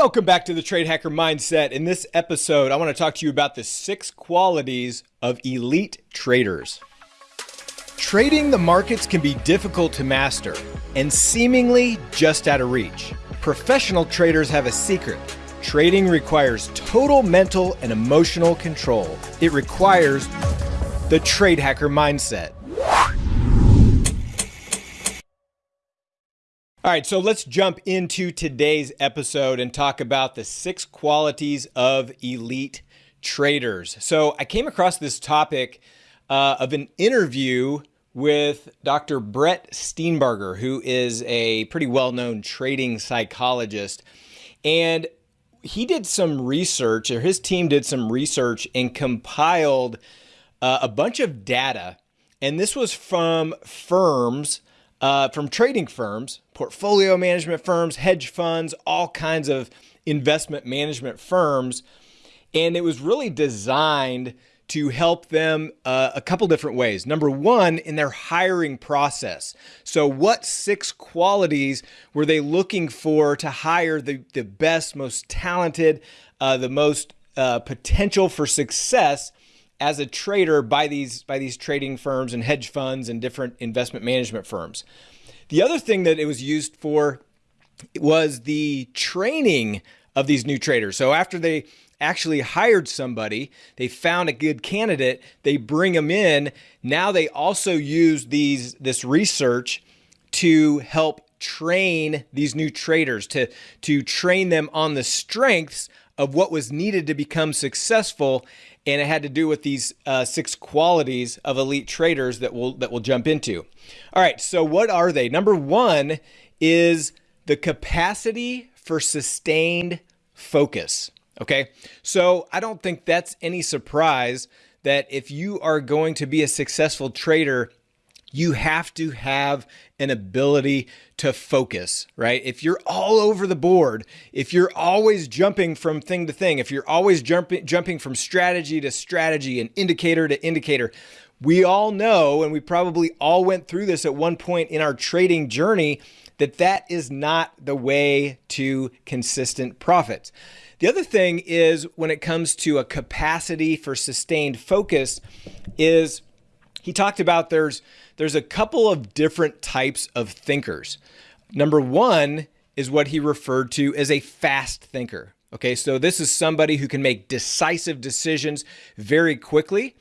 Welcome back to the Trade Hacker Mindset. In this episode, I want to talk to you about the six qualities of elite traders. Trading the markets can be difficult to master and seemingly just out of reach. Professional traders have a secret. Trading requires total mental and emotional control. It requires the Trade Hacker Mindset. All right, so let's jump into today's episode and talk about the six qualities of elite traders. So I came across this topic uh, of an interview with Dr. Brett Steenbarger, who is a pretty well known trading psychologist. And he did some research, or his team did some research and compiled uh, a bunch of data. And this was from firms uh, from trading firms, portfolio management firms, hedge funds, all kinds of investment management firms. And it was really designed to help them uh, a couple different ways. Number one, in their hiring process. So, what six qualities were they looking for to hire the, the best, most talented, uh, the most uh, potential for success as a trader by these by these trading firms and hedge funds and different investment management firms. The other thing that it was used for was the training of these new traders. So after they actually hired somebody, they found a good candidate, they bring them in. Now they also use these this research to help train these new traders to to train them on the strengths of what was needed to become successful and it had to do with these uh, six qualities of elite traders that we'll that we'll jump into. All right, so what are they? Number one is the capacity for sustained focus. Okay, so I don't think that's any surprise that if you are going to be a successful trader, you have to have an ability to focus, right? If you're all over the board, if you're always jumping from thing to thing, if you're always jumping jumping from strategy to strategy and indicator to indicator, we all know and we probably all went through this at one point in our trading journey that that is not the way to consistent profits. The other thing is when it comes to a capacity for sustained focus is he talked about there's there's a couple of different types of thinkers. Number one is what he referred to as a fast thinker. Okay, so this is somebody who can make decisive decisions very quickly.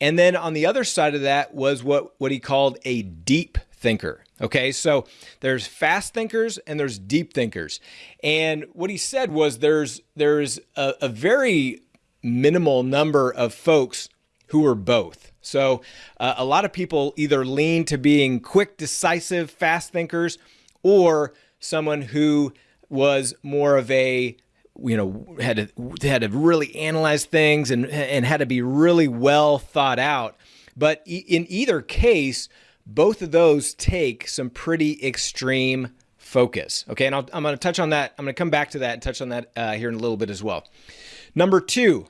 And then on the other side of that was what, what he called a deep thinker. Okay, so there's fast thinkers and there's deep thinkers. And what he said was there's there's a, a very minimal number of folks who are both. So uh, a lot of people either lean to being quick, decisive, fast thinkers, or someone who was more of a you know had to had to really analyze things and and had to be really well thought out. But in either case, both of those take some pretty extreme focus. Okay, and i am going to touch on that. I'm going to come back to that and touch on that uh, here in a little bit as well. Number two,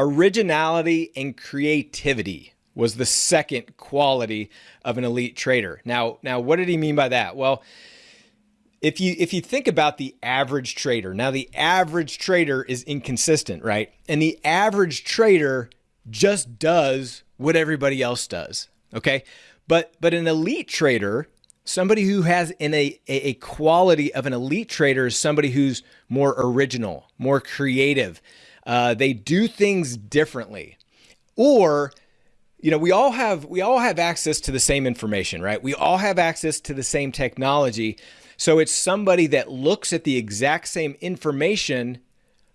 Originality and creativity was the second quality of an elite trader. Now, now what did he mean by that? Well, if you if you think about the average trader, now the average trader is inconsistent, right? And the average trader just does what everybody else does, okay? But but an elite trader, somebody who has in a, a quality of an elite trader is somebody who's more original, more creative, uh, they do things differently. Or, you know, we all have we all have access to the same information, right? We all have access to the same technology. So it's somebody that looks at the exact same information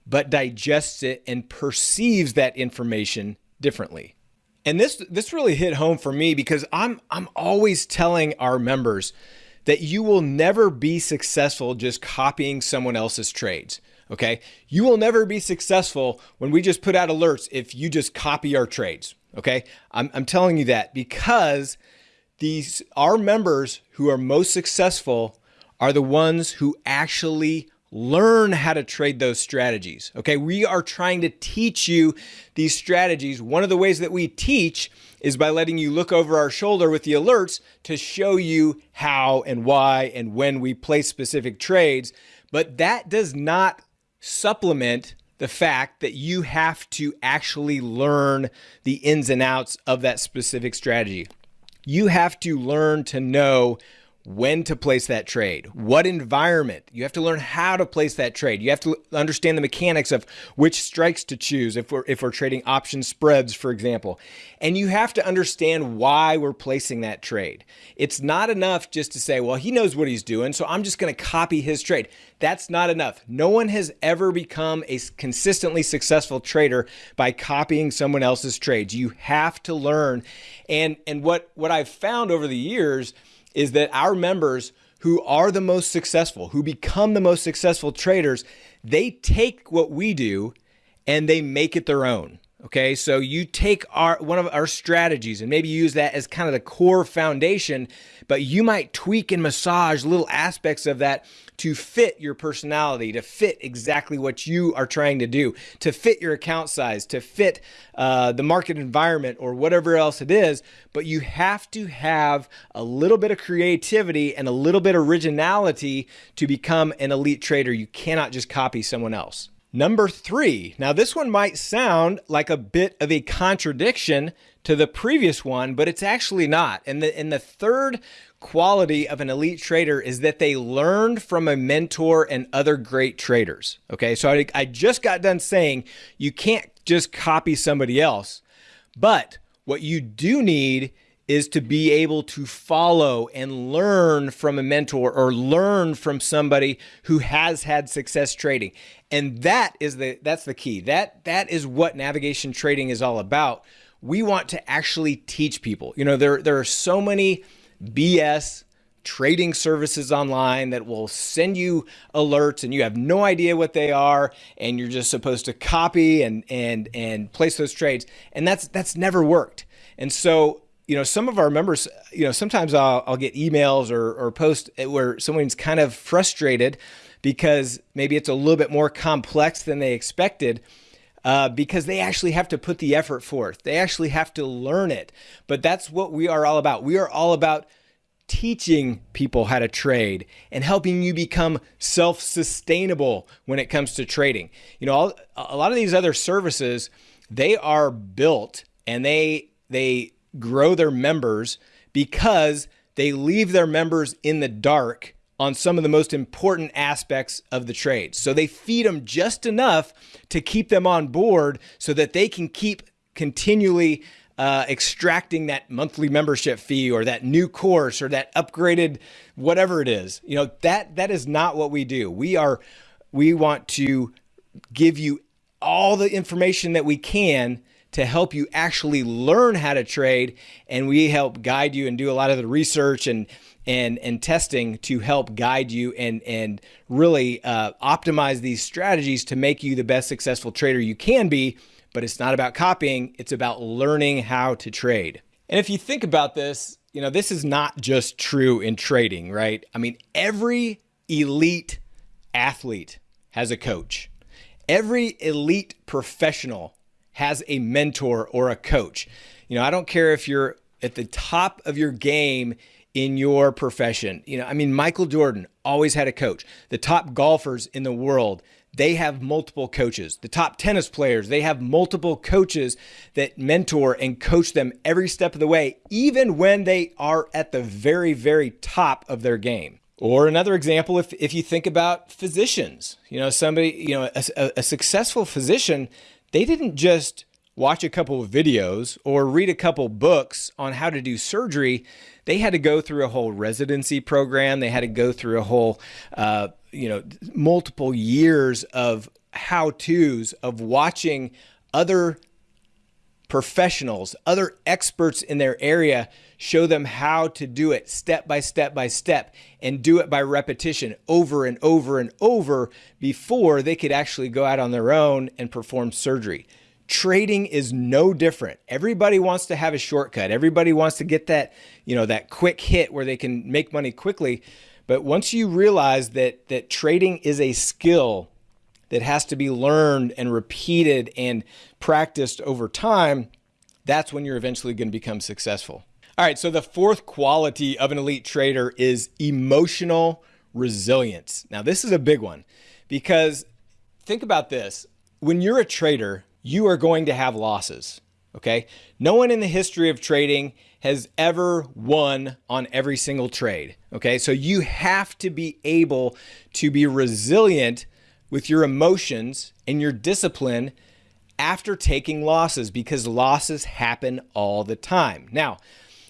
but digests it and perceives that information differently. And this this really hit home for me because I'm I'm always telling our members that you will never be successful just copying someone else's trades. Okay. You will never be successful when we just put out alerts if you just copy our trades. Okay. I'm, I'm telling you that because these, our members who are most successful are the ones who actually learn how to trade those strategies. Okay, we are trying to teach you these strategies. One of the ways that we teach is by letting you look over our shoulder with the alerts to show you how and why and when we place specific trades. But that does not supplement the fact that you have to actually learn the ins and outs of that specific strategy. You have to learn to know when to place that trade, what environment. You have to learn how to place that trade. You have to understand the mechanics of which strikes to choose if we're if we're trading option spreads, for example. And you have to understand why we're placing that trade. It's not enough just to say, well, he knows what he's doing, so I'm just going to copy his trade. That's not enough. No one has ever become a consistently successful trader by copying someone else's trades. You have to learn. And and what what I've found over the years is that our members who are the most successful, who become the most successful traders, they take what we do and they make it their own. Okay, so you take our one of our strategies and maybe use that as kind of the core foundation, but you might tweak and massage little aspects of that to fit your personality, to fit exactly what you are trying to do, to fit your account size, to fit uh, the market environment or whatever else it is. But you have to have a little bit of creativity and a little bit of originality to become an elite trader. You cannot just copy someone else. Number three. Now, this one might sound like a bit of a contradiction to the previous one, but it's actually not. And the, and the third quality of an elite trader is that they learned from a mentor and other great traders. Okay, so I, I just got done saying you can't just copy somebody else, but what you do need is to be able to follow and learn from a mentor or learn from somebody who has had success trading. And that is the that's the key. That that is what navigation trading is all about. We want to actually teach people. You know, there there are so many BS trading services online that will send you alerts and you have no idea what they are and you're just supposed to copy and and and place those trades and that's that's never worked. And so you know, some of our members, you know, sometimes I'll, I'll get emails or, or posts where someone's kind of frustrated because maybe it's a little bit more complex than they expected. Uh, because they actually have to put the effort forth. They actually have to learn it. But that's what we are all about. We are all about teaching people how to trade and helping you become self-sustainable when it comes to trading. You know, a lot of these other services, they are built and they they grow their members because they leave their members in the dark on some of the most important aspects of the trade. So they feed them just enough to keep them on board so that they can keep continually uh, extracting that monthly membership fee or that new course or that upgraded whatever it is. You know, that that is not what we do. We are we want to give you all the information that we can to help you actually learn how to trade. And we help guide you and do a lot of the research and and and testing to help guide you and and really uh, optimize these strategies to make you the best successful trader you can be. But it's not about copying; it's about learning how to trade. And if you think about this, you know this is not just true in trading, right? I mean, every elite athlete has a coach. Every elite professional has a mentor or a coach. You know, I don't care if you're at the top of your game in your profession. You know, I mean, Michael Jordan always had a coach. The top golfers in the world, they have multiple coaches. The top tennis players, they have multiple coaches that mentor and coach them every step of the way, even when they are at the very, very top of their game. Or another example, if, if you think about physicians, you know, somebody, you know, a, a successful physician, they didn't just watch a couple of videos or read a couple books on how to do surgery. They had to go through a whole residency program. They had to go through a whole, uh, you know, multiple years of how to's of watching other professionals, other experts in their area show them how to do it step by step by step and do it by repetition over and over and over before they could actually go out on their own and perform surgery. Trading is no different. Everybody wants to have a shortcut. Everybody wants to get that, you know, that quick hit where they can make money quickly. But once you realize that that trading is a skill that has to be learned and repeated and practiced over time, that's when you're eventually going to become successful. All right, so the fourth quality of an elite trader is emotional resilience. Now, this is a big one because think about this. When you're a trader, you are going to have losses. Okay. No one in the history of trading has ever won on every single trade. Okay. So you have to be able to be resilient with your emotions and your discipline after taking losses because losses happen all the time. Now,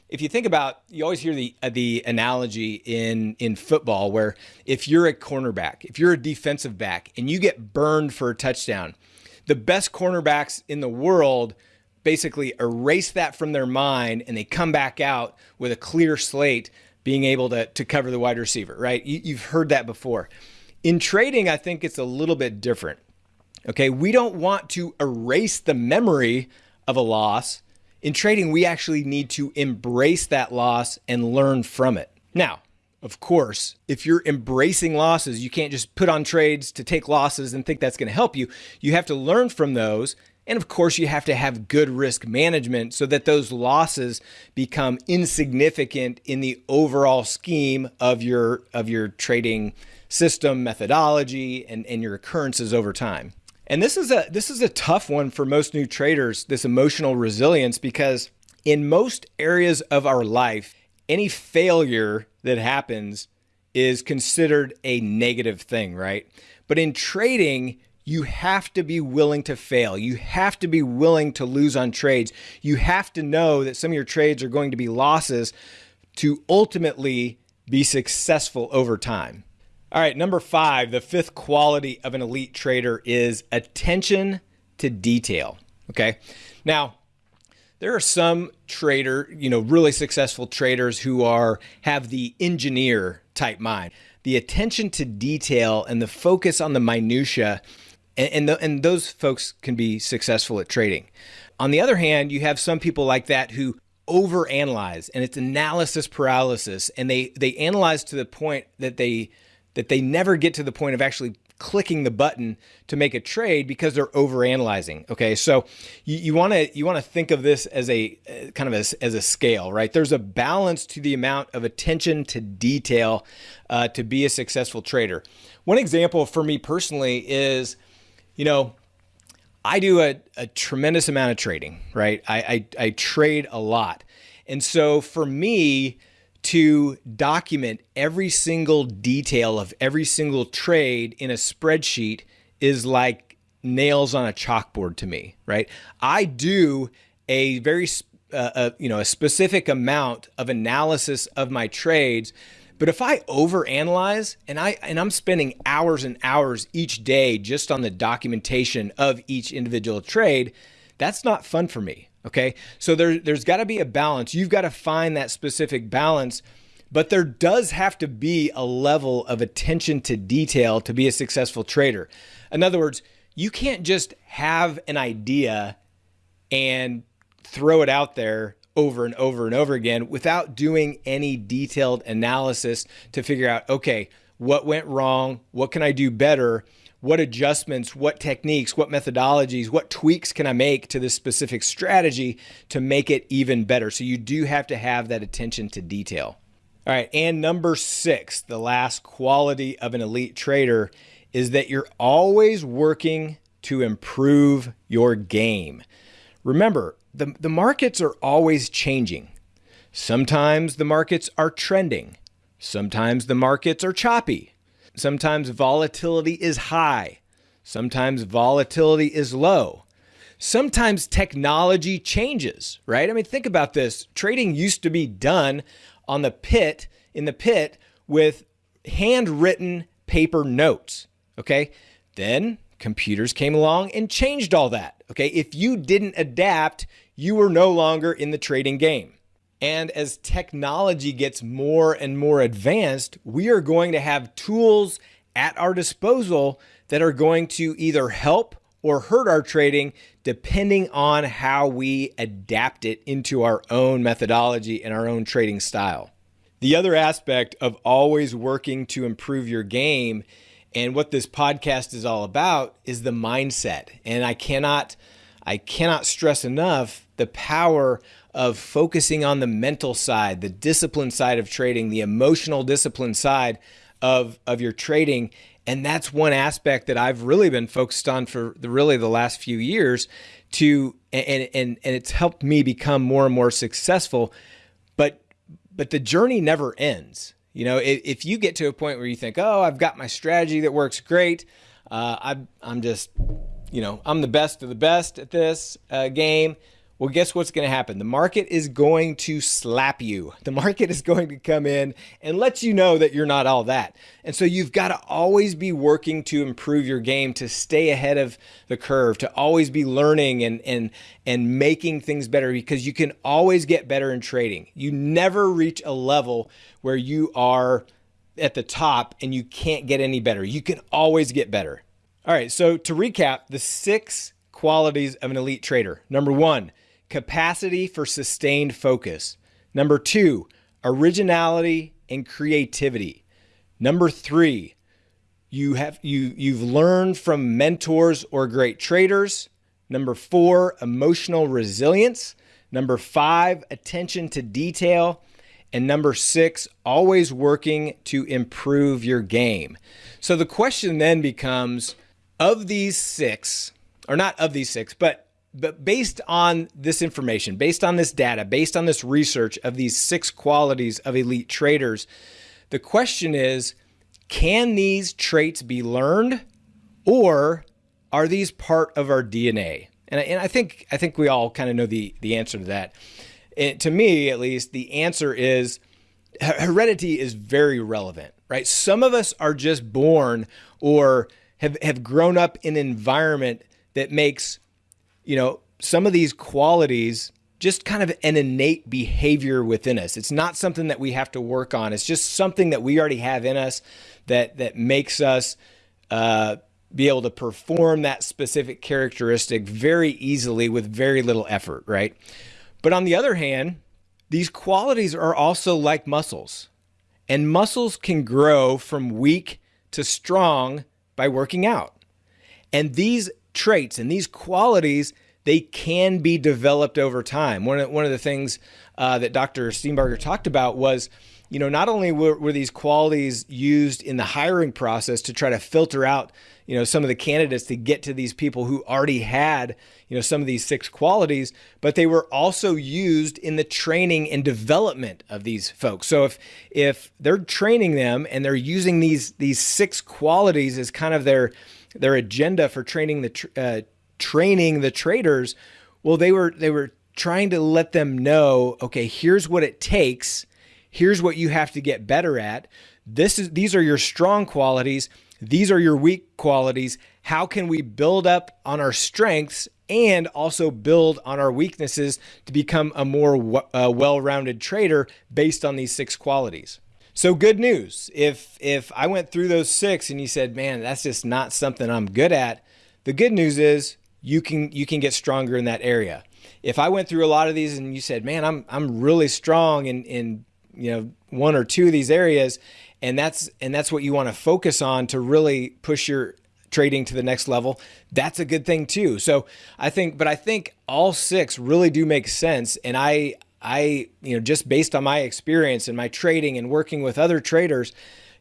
if you think about, you always hear the uh, the analogy in in football where if you're a cornerback, if you're a defensive back, and you get burned for a touchdown, the best cornerbacks in the world basically erase that from their mind and they come back out with a clear slate, being able to to cover the wide receiver. Right? You, you've heard that before. In trading, I think it's a little bit different. Okay, we don't want to erase the memory of a loss. In trading, we actually need to embrace that loss and learn from it. Now, of course, if you're embracing losses, you can't just put on trades to take losses and think that's going to help you. You have to learn from those. And of course, you have to have good risk management so that those losses become insignificant in the overall scheme of your of your trading system methodology and, and your occurrences over time. And this is a this is a tough one for most new traders, this emotional resilience because in most areas of our life, any failure that happens is considered a negative thing, right? But in trading, you have to be willing to fail. You have to be willing to lose on trades. You have to know that some of your trades are going to be losses to ultimately be successful over time. All right, number five, the fifth quality of an elite trader is attention to detail. Okay. Now, there are some trader, you know, really successful traders who are have the engineer type mind, the attention to detail and the focus on the minutia, and and, the, and those folks can be successful at trading. On the other hand, you have some people like that who overanalyze, and it's analysis paralysis, and they they analyze to the point that they that they never get to the point of actually clicking the button to make a trade because they're over analyzing. Okay, so you want to you want to think of this as a uh, kind of as, as a scale, right? There's a balance to the amount of attention to detail uh, to be a successful trader. One example for me personally is, you know, I do a, a tremendous amount of trading, right? I, I, I trade a lot, and so for me to document every single detail of every single trade in a spreadsheet is like nails on a chalkboard to me, right? I do a very uh, a, you know a specific amount of analysis of my trades, but if I overanalyze and I and I'm spending hours and hours each day just on the documentation of each individual trade, that's not fun for me. Okay. So there, there's got to be a balance. You've got to find that specific balance, but there does have to be a level of attention to detail to be a successful trader. In other words, you can't just have an idea and throw it out there over and over and over again without doing any detailed analysis to figure out, okay, what went wrong? What can I do better? What adjustments, what techniques, what methodologies, what tweaks can I make to this specific strategy to make it even better? So you do have to have that attention to detail. All right, and number six, the last quality of an elite trader is that you're always working to improve your game. Remember, the, the markets are always changing. Sometimes the markets are trending. Sometimes the markets are choppy. Sometimes volatility is high. Sometimes volatility is low. Sometimes technology changes, right? I mean, think about this. Trading used to be done on the pit, in the pit, with handwritten paper notes, okay? Then computers came along and changed all that, okay? If you didn't adapt, you were no longer in the trading game. And as technology gets more and more advanced, we are going to have tools at our disposal that are going to either help or hurt our trading depending on how we adapt it into our own methodology and our own trading style. The other aspect of always working to improve your game and what this podcast is all about is the mindset. And I cannot I cannot stress enough the power of focusing on the mental side, the discipline side of trading, the emotional discipline side of, of your trading, And that's one aspect that I've really been focused on for the, really the last few years to and and and it's helped me become more and more successful. But but the journey never ends. You know, if, if you get to a point where you think, "Oh, I've got my strategy that works great. Uh, I'm I'm just, you know, I'm the best of the best at this uh, game." Well, guess what's going to happen? The market is going to slap you. The market is going to come in and let you know that you're not all that. And so you've got to always be working to improve your game, to stay ahead of the curve, to always be learning and and and making things better because you can always get better in trading. You never reach a level where you are at the top and you can't get any better. You can always get better. All right, so to recap, the six qualities of an elite trader. Number 1, capacity for sustained focus. Number two, originality and creativity. Number three, you have you you've learned from mentors or great traders. Number four, emotional resilience. Number five, attention to detail. And number six, always working to improve your game. So the question then becomes of these six, or not of these six, but but based on this information, based on this data, based on this research of these six qualities of elite traders, the question is can these traits be learned or are these part of our DNA? And I, and I think I think we all kind of know the the answer to that. To me, at least, the answer is heredity is very relevant, right? Some of us are just born or have, have grown up in an environment that makes you know, some of these qualities just kind of an innate behavior within us. It's not something that we have to work on. It's just something that we already have in us that that makes us uh, be able to perform that specific characteristic very easily with very little effort, right? But on the other hand, these qualities are also like muscles, and muscles can grow from weak to strong by working out. And these traits and these qualities they can be developed over time. One of, one of the things uh, that Dr. Steenbarger talked about was, you know, not only were, were these qualities used in the hiring process to try to filter out, you know, some of the candidates to get to these people who already had, you know, some of these six qualities, but they were also used in the training and development of these folks. So if if they're training them and they're using these these six qualities as kind of their their agenda for training the uh, training the traders, well, they were they were trying to let them know, okay, here's what it takes. Here's what you have to get better at. This is these are your strong qualities. These are your weak qualities. How can we build up on our strengths and also build on our weaknesses to become a more uh, well-rounded trader based on these six qualities? So good news. If if I went through those six and you said, "Man, that's just not something I'm good at." The good news is you can you can get stronger in that area. If I went through a lot of these and you said, "Man, I'm I'm really strong in in you know one or two of these areas," and that's and that's what you want to focus on to really push your trading to the next level, that's a good thing too. So I think, but I think all six really do make sense, and I I you know just based on my experience and my trading and working with other traders,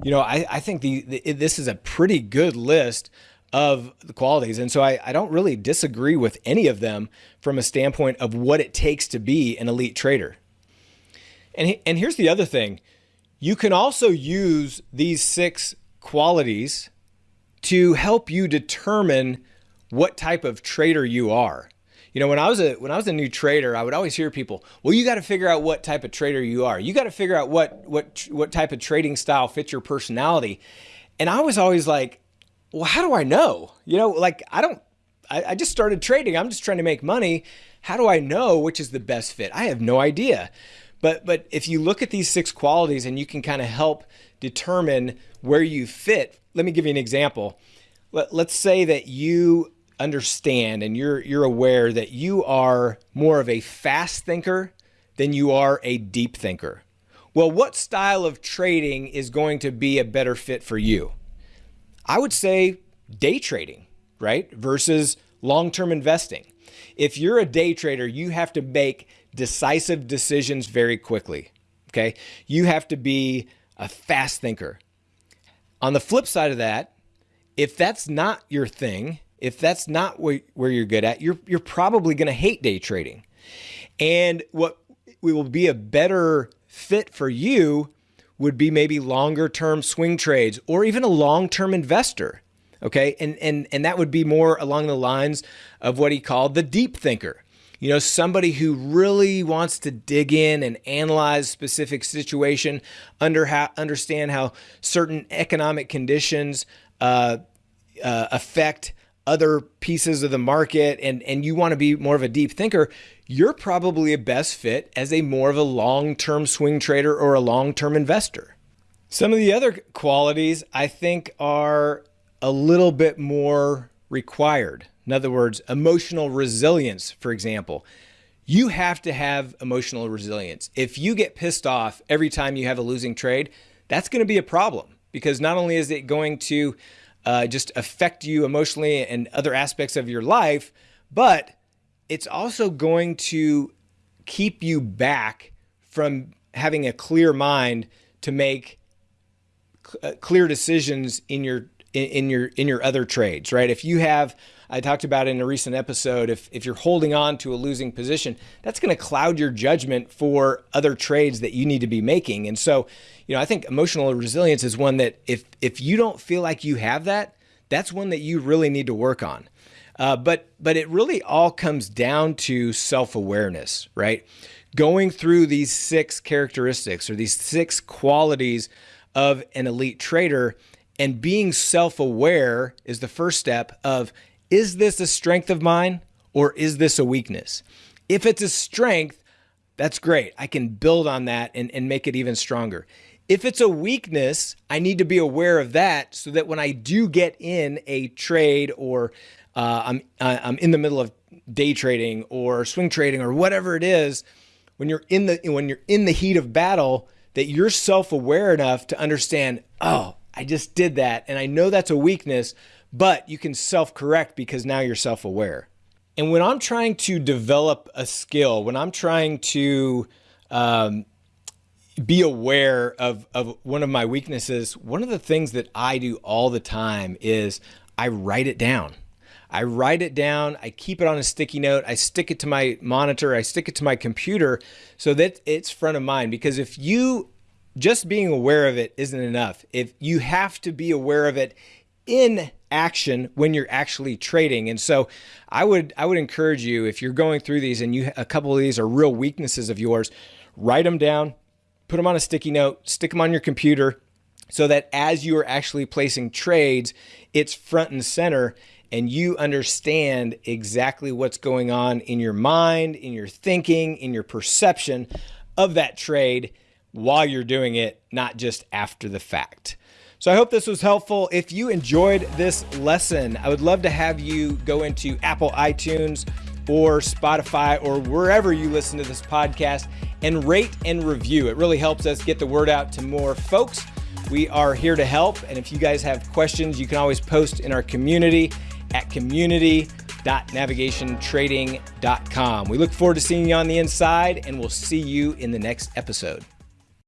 you know I I think the, the this is a pretty good list of the qualities. And so I, I don't really disagree with any of them from a standpoint of what it takes to be an elite trader. And, and here's the other thing you can also use these six qualities to help you determine what type of trader you are. You know, when I was a when I was a new trader, I would always hear people, "Well, you got to figure out what type of trader you are. You got to figure out what what what type of trading style fits your personality." And I was always like, well, how do I know? You know, like I don't, I, I just started trading. I'm just trying to make money. How do I know which is the best fit? I have no idea. But but if you look at these six qualities and you can kind of help determine where you fit. Let me give you an example. Let, let's say that you understand and you're you're aware that you are more of a fast thinker than you are a deep thinker. Well, what style of trading is going to be a better fit for you? I would say day trading, right? Versus long term investing. If you're a day trader, you have to make decisive decisions very quickly. Okay. You have to be a fast thinker. On the flip side of that, if that's not your thing, if that's not where you're good at, you're, you're probably going to hate day trading. And what will be a better fit for you would be maybe longer term swing trades or even a long term investor. Okay. And, and, and that would be more along the lines of what he called the deep thinker. You know, somebody who really wants to dig in and analyze specific situation, under how, understand how certain economic conditions uh, uh, affect other pieces of the market, and and you want to be more of a deep thinker. You're probably a best fit as a more of a long-term swing trader or a long-term investor. Some of the other qualities I think are a little bit more required. In other words, emotional resilience, for example. You have to have emotional resilience. If you get pissed off every time you have a losing trade, that's going to be a problem because not only is it going to uh, just affect you emotionally and other aspects of your life, but it's also going to keep you back from having a clear mind to make uh, clear decisions in your in, your in your other trades, right? If you have I talked about in a recent episode, if, if you're holding on to a losing position, that's going to cloud your judgment for other trades that you need to be making. And so, you know, I think emotional resilience is one that if if you don't feel like you have that, that's one that you really need to work on. Uh, but but it really all comes down to self-awareness, right? Going through these six characteristics or these six qualities of an elite trader and being self-aware is the first step of is this a strength of mine or is this a weakness? If it's a strength, that's great. I can build on that and, and make it even stronger. If it's a weakness, I need to be aware of that so that when I do get in a trade or uh, I'm, I'm in the middle of day trading or swing trading or whatever it is, when you're in the when you're in the heat of battle, that you're self-aware enough to understand, oh, I just did that and I know that's a weakness, but you can self-correct because now you're self-aware. And when I'm trying to develop a skill, when I'm trying to um, be aware of, of one of my weaknesses, one of the things that I do all the time is I write it down. I write it down, I keep it on a sticky note, I stick it to my monitor, I stick it to my computer so that it's front of mind. Because if you just being aware of it isn't enough, if you have to be aware of it in action when you're actually trading. And so I would I would encourage you if you're going through these and you a couple of these are real weaknesses of yours, write them down, put them on a sticky note, stick them on your computer so that as you are actually placing trades, it's front and center and you understand exactly what's going on in your mind, in your thinking, in your perception of that trade while you're doing it, not just after the fact. So I hope this was helpful. If you enjoyed this lesson, I would love to have you go into Apple iTunes or Spotify or wherever you listen to this podcast and rate and review. It really helps us get the word out to more folks. We are here to help. And if you guys have questions, you can always post in our community at community.navigationtrading.com. We look forward to seeing you on the inside, and we'll see you in the next episode.